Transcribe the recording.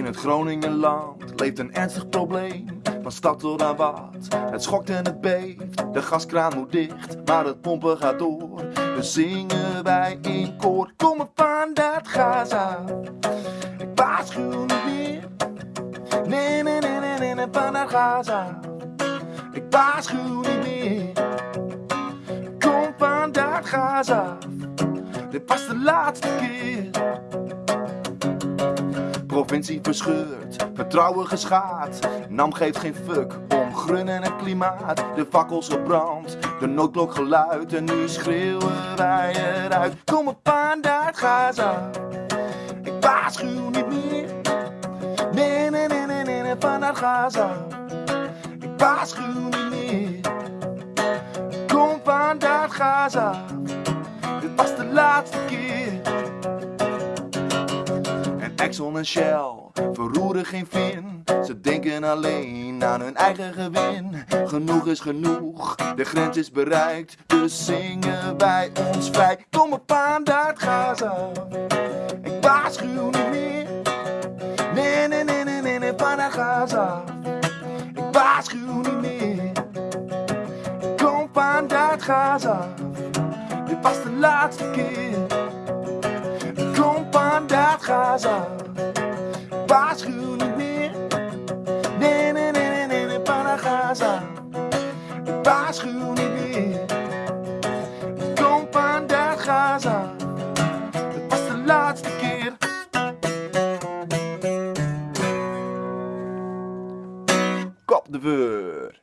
het Groningenland leeft een ernstig probleem. Van stad tot aan wat, het schokt en het beeft. De gaskraan moet dicht, maar het pompen gaat door. Dus zingen wij in koor, kom op van dat Gaza. Ik waarschuw niet meer, nee, nee, nee, nee, nee, van dat Gaza. Ik waarschuw niet meer, kom van dat Gaza. Dit was de laatste keer. Provincie verscheurd, vertrouwen geschaad. Nam geeft geen fuck om grun en het klimaat. De fakkels gebrand, de noodklok geluid. En nu schreeuwen wij eruit. Kom op aan dat Gaza. Ik waarschuw niet meer. Nee, nee, nee, nee, nee, nee Gaza. Ik waarschuw niet meer. Kom dat Gaza. Dit was de laatste keer. Exxon en Shell verroeren geen vin. Ze denken alleen aan hun eigen gewin. Genoeg is genoeg, de grens is bereikt. Dus zingen wij ons vrij. Kom op aan dat Gaza. Ik waarschuw niet meer. Nee, nee, nee, nee, nee, nee, van. Ik waarschuw niet meer. Kom van dat Gaza. Dit was de laatste keer. Paar Gaza. Waarschuw niet meer. Nee, nee, nee, nee, nee, para Gaza. Waarschuw niet meer. Kom vandaag Gaza. Het was de laatste keer. Kop de vuur.